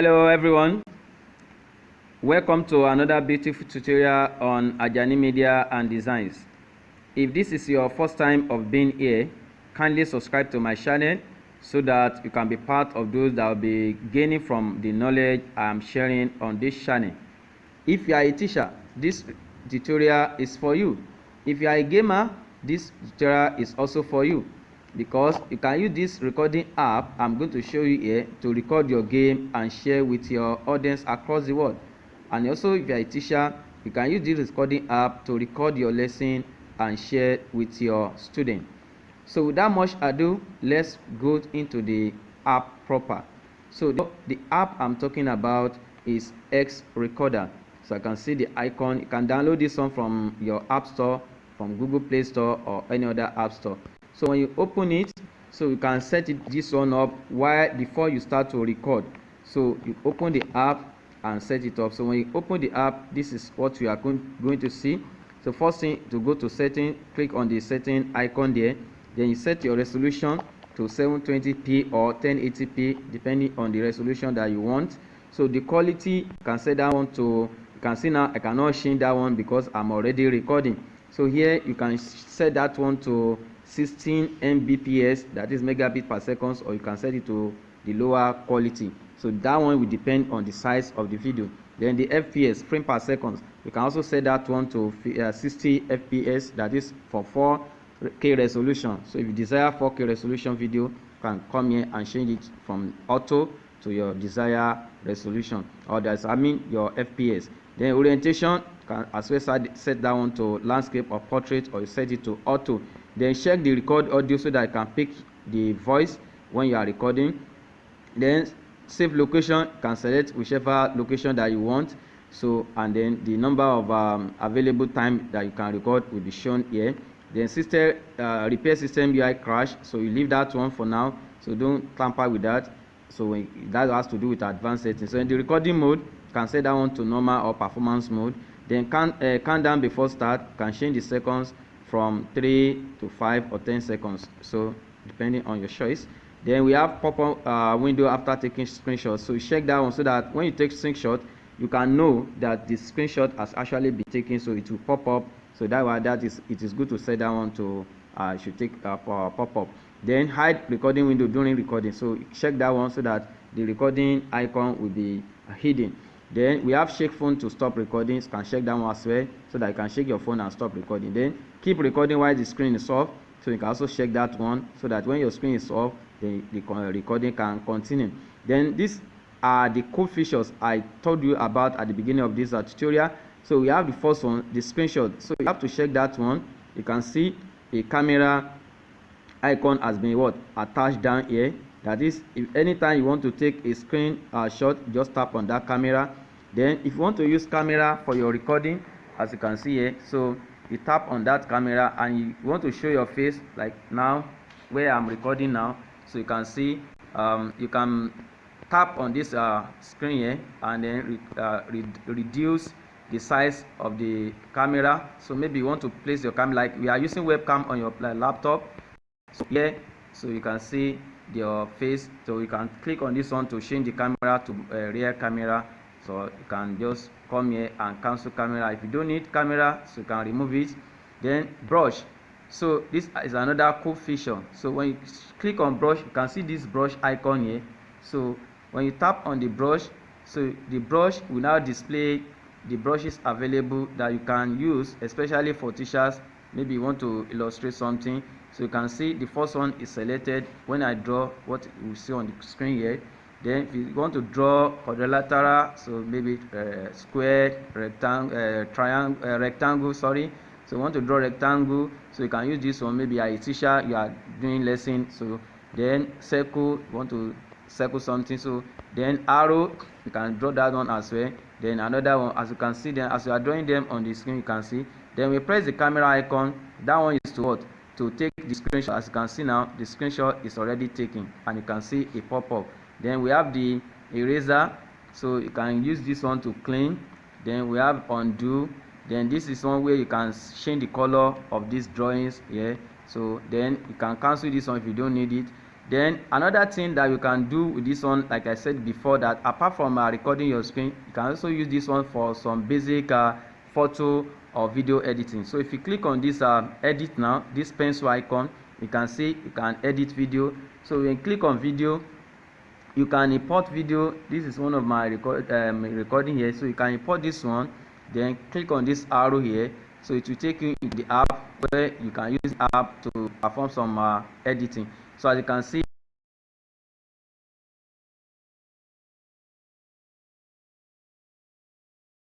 Hello everyone. Welcome to another beautiful tutorial on Ajani Media and Designs. If this is your first time of being here, kindly subscribe to my channel so that you can be part of those that will be gaining from the knowledge I am sharing on this channel. If you are a teacher, this tutorial is for you. If you are a gamer, this tutorial is also for you because you can use this recording app i'm going to show you here to record your game and share with your audience across the world. And also if you are a teacher you can use this recording app to record your lesson and share with your student. So without much ado let's go into the app proper. So the, the app i'm talking about is x recorder. So i can see the icon. You can download this one from your app store from google play store or any other app store so when you open it so you can set it this one up while before you start to record. So you open the app and set it up. So when you open the app this is what you are going, to see. So first thing to go to setting click on the setting icon there. Then you set your resolution to 720p or 1080p depending on the resolution that you want. So the quality you can set that one to you can see now i cannot change that one because i'm already recording. So here you can set that one to 16 mbps that is megabit per second or you can set it to the lower quality. So that one will depend on the size of the video. Then the fps frame per second you can also set that one to uh, 60 fps that is for 4k resolution. So if you desire 4k resolution video you can come here and change it from auto to your desired resolution. Or that's i mean your fps then orientation can as well set that one to landscape or portrait or you set it to auto then check the record audio so that you can pick the voice when you are recording. Then save location can select whichever location that you want. So and then the number of um, available time that you can record will be shown here. Then system uh, repair system ui crash. So you leave that one for now. So don't tamper with that. So when, that has to do with advanced settings so in the recording mode you can set that one to normal or performance mode. Then can uh, countdown before start can change the seconds from 3 to 5 or 10 seconds. So depending on your choice. Then we have pop-up uh, window after taking screenshot. So check that one so that when you take screenshot you can know that the screenshot has actually been taken. So it will pop up. So that why that is it is good to set that one to uh, should take uh, pop up then hide recording window during recording. So check that one so that the recording icon will be uh, hidden then we have shake phone to stop recording you can check that one as well so that you can shake your phone and stop recording. Then keep recording while the screen is off so you can also shake that one so that when your screen is off the, the recording can continue. Then these are the cool features i told you about at the beginning of this uh, tutorial. So we have the first one the screenshot. So you have to check that one. You can see a camera icon has been what attached down here. That is if anytime you want to take a screen uh, shot just tap on that camera then if you want to use camera for your recording as you can see here so you tap on that camera and you want to show your face like now where i'm recording now. So you can see um, you can tap on this uh, screen here and then re uh, re reduce the size of the camera. So maybe you want to place your camera like we are using webcam on your laptop. So here so you can see your face. So you can click on this one to change the camera to uh, rear camera so you can just come here and cancel camera. If you don't need camera so you can remove it. Then brush. So this is another cool feature. So when you click on brush you can see this brush icon here. So when you tap on the brush so the brush will now display the brushes available that you can use especially for teachers. Maybe you want to illustrate something. So you can see the first one is selected. When i draw what you see on the screen here then if you want to draw quadrilateral so maybe uh, square rectangle uh, triangle uh, rectangle sorry. So you want to draw rectangle. So you can use this one. Maybe a teacher you are doing lesson. So then circle you want to circle something. So then arrow you can draw that one as well. Then another one as you can see then as you are drawing them on the screen you can see. Then we press the camera icon. That one is to what? To take the screenshot. As you can see now the screenshot is already taken and you can see a pop-up then we have the eraser. So you can use this one to clean. Then we have undo. Then this is one where you can change the color of these drawings here so then you can cancel this one if you don't need it. Then another thing that you can do with this one like i said before that apart from uh, recording your screen you can also use this one for some basic uh, photo or video editing. So if you click on this uh, edit now this pencil icon you can see you can edit video. So when you click on video you can import video. This is one of my record um, recording here. So you can import this one then click on this arrow here. So it will take you in the app where you can use the app to perform some uh, editing. So as you can see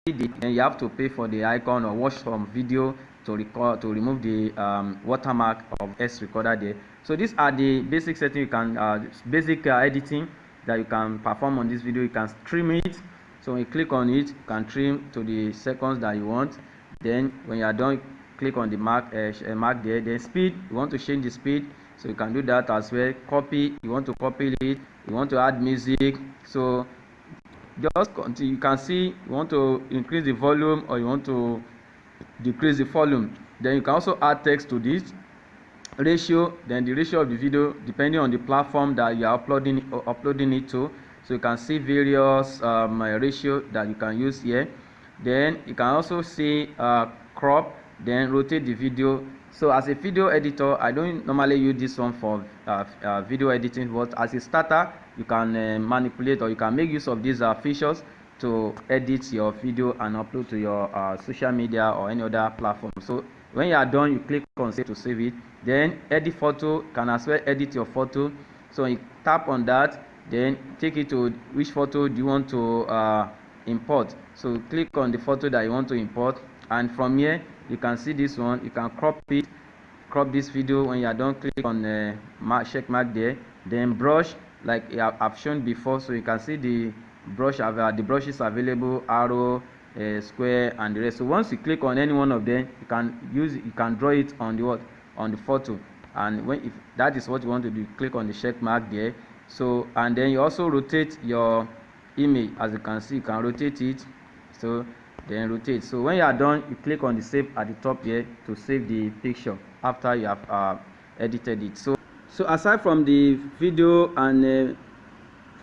then you have to pay for the icon or watch some video to record to remove the um, watermark of x recorder there. So these are the basic settings you can uh, basic uh, editing that you can perform on this video you can trim it. So when you click on it you can trim to the seconds that you want. Then when you are done click on the mark uh, mark there. Then speed you want to change the speed so you can do that as well. Copy you want to copy it you want to add music. So just continue you can see you want to increase the volume or you want to decrease the volume. Then you can also add text to this ratio then the ratio of the video depending on the platform that you are uploading uh, uploading it to. So you can see various um, ratio that you can use here. Then you can also see uh, crop then rotate the video. So as a video editor i don't normally use this one for uh, uh, video editing but as a starter you can uh, manipulate or you can make use of these uh, features to edit your video and upload to your uh, social media or any other platform. So when you are done you click on save to save it. Then edit photo can as well edit your photo. So you tap on that then take it to which photo do you want to uh, import. So click on the photo that you want to import. And from here you can see this one. You can crop it crop this video. When you are done click on the mark check mark there. Then brush like i've shown before. So you can see the brush uh, the brushes available arrow uh, square and the rest. So once you click on any one of them you can use you can draw it on the what? On the photo. And when if that is what you want to do click on the check mark there. So and then you also rotate your image. As you can see you can rotate it. So then rotate. So when you are done you click on the save at the top here to save the picture after you have uh, edited it. So so aside from the video and uh,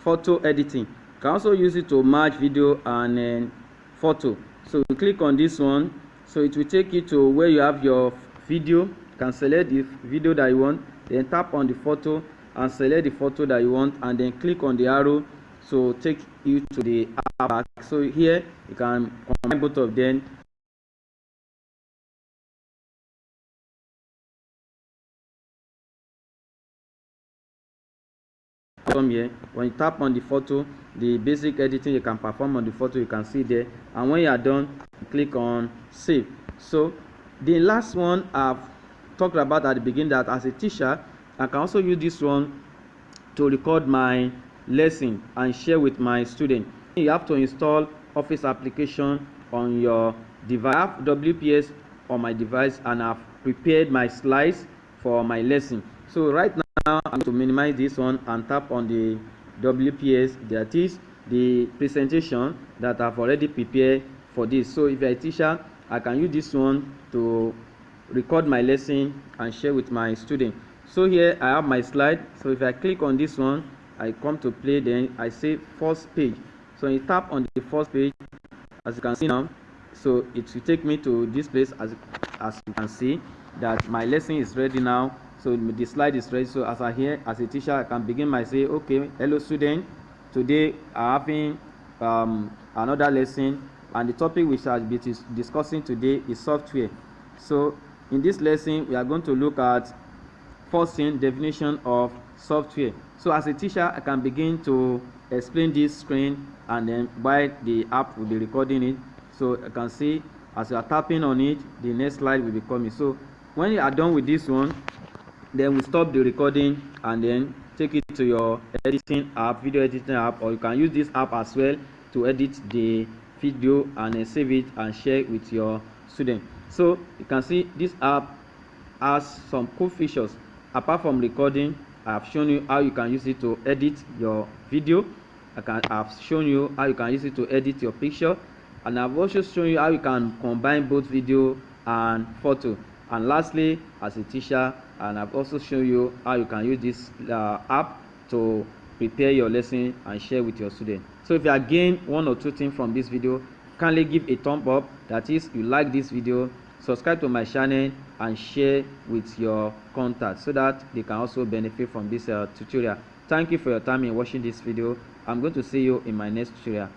photo editing you can also use it to merge video and uh, photo. So you click on this one. So it will take you to where you have your video. You can select the video that you want then tap on the photo and select the photo that you want and then click on the arrow. So take you to the app. So here you can combine both of them come here when you tap on the photo the basic editing you can perform on the photo you can see there. And when you are done click on save. So the last one i've talked about at the beginning that as a teacher i can also use this one to record my lesson and share with my student. You have to install office application on your device. I have wps on my device and i've prepared my slides for my lesson. So right now now i'm going to minimize this one and tap on the wps that is the presentation that i've already prepared for this. So if you're a teacher i can use this one to record my lesson and share with my student. So here i have my slide. So if i click on this one i come to play then i say first page. So you tap on the first page as you can see now. So it will take me to this place as as you can see that my lesson is ready now so the slide is ready. So as i hear as a teacher i can begin by say okay hello student. Today i having um, another lesson and the topic which i'll be discussing today is software. So in this lesson we are going to look at first thing definition of software. So as a teacher i can begin to explain this screen and then while the app will be recording it so i can see as you are tapping on it the next slide will be coming. So when you are done with this one then we stop the recording and then take it to your editing app video editing app or you can use this app as well to edit the video and then save it and share it with your student. So you can see this app has some cool features. Apart from recording i have shown you how you can use it to edit your video. I can have shown you how you can use it to edit your picture. And i've also shown you how you can combine both video and photo and lastly as a teacher and i've also shown you how you can use this uh, app to prepare your lesson and share with your students so if you are gain one or two things from this video kindly give a thumb up. That is you like this video subscribe to my channel and share with your contacts so that they can also benefit from this uh, tutorial. Thank you for your time in watching this video. I'm going to see you in my next tutorial